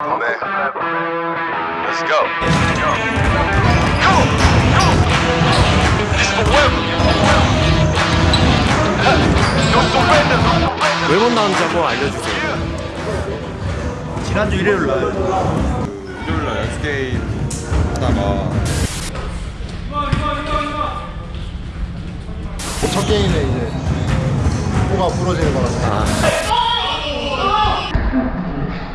man. Let's go. Go! Go! This forever. No surrender. 왜못 나오는지 한번 알려주세요. 지난주 일요일 날 일요일날 연습 게임 하다가 첫 게임에 이제 코가 부러지는 거라서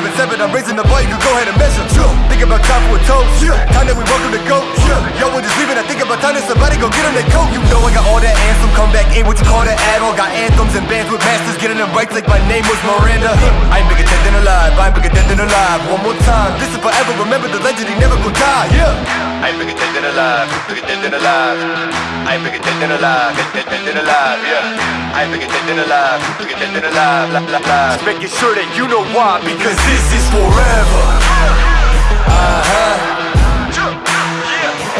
All been severed. I'm raising the bar. You can go ahead and measure. Think about time for a toast. Yeah. Time that we welcome to go. Yo, we're just leaving. I think about time that somebody go get them their coat. You know I got all that anthem. Come back in. What you call that add-on? Got anthems and bands with masters. Getting them right like my name was Miranda. I ain't bigger than alive. Dead than alive. I ain't bigger dead than alive, dead, dead, dead than alive, yeah. I ain't bigger dead than alive, bigger dead than alive, la, la, la. Making sure that you know why. Because this is forever. Uh-huh.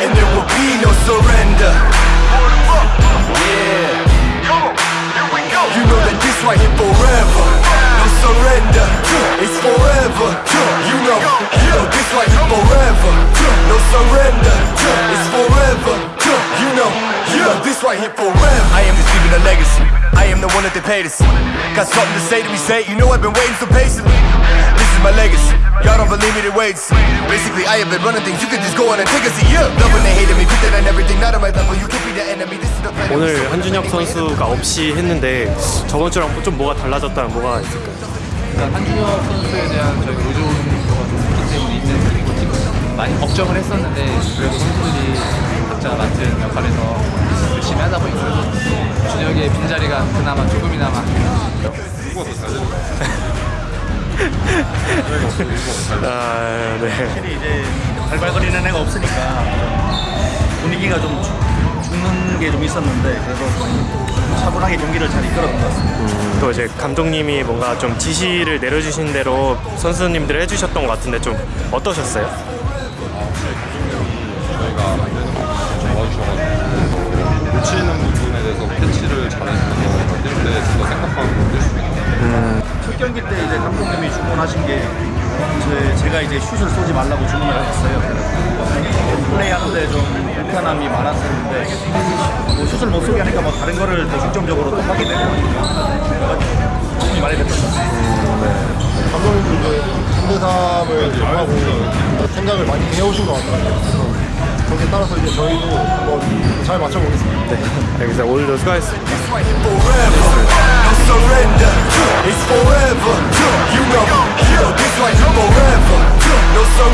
And there will be no surrender. This right here forever. I am just leaving a legacy. I am the one that they paid us. Got something to say to me, say. You know I've been waiting so patiently. This is my legacy. Y'all don't believe me, then wait. see. Basically, I have been running things. You can just go on and take a seat. Yeah. Love when they hated me, put that on everything. Not on my level. You can't be the enemy. This is the plan. 오늘 한준혁 선수가 없이 했는데 저번 주랑 좀 뭐가 달라졌다면 뭐가 있을까요? 일단 한준혁 선수에 대한 저희 의존도가 좀 있기 때문에 팀 많이 걱정을 했었는데 그래도 그나마 조금이나마 누가 더 잘 되는 거야? 준혁이 없으면 누가 더잘 돼? 아, 네. 확실히 이제 발발거리는 애가 없으니까 분위기가 좀 죽- 죽는 게 좀 있었는데 그래도 좀 차분하게 경기를 잘 이끌었던 것 같습니다. 또 이제 감독님이 뭔가 좀 지시를 내려주신 대로 선수님들 해주셨던 것 같은데 좀 어떠셨어요? 좀더 생각하고 첫 경기 때 이제 감독님이 주문하신 게 제, 제가 이제 슛을 쏘지 말라고 주문을. 그래서 플레이하는데 좀 불편함이 많았었는데 뭐 슛을 못 쏘게 하니까 뭐 다른 거를 더 중점적으로 또 하게 되고 도움이 많이 됐던 것 같습니다. 감독님도 이제 3대3을 정하고 생각을 많이 해오신 것 같더라고요. 거기에 따라서 이제 저희도 한번 잘 맞춰보겠습니다. 네. 알겠습니다. 오늘도 수고하셨습니다. No surrender. It's forever. You know, this right here forever. No surrender.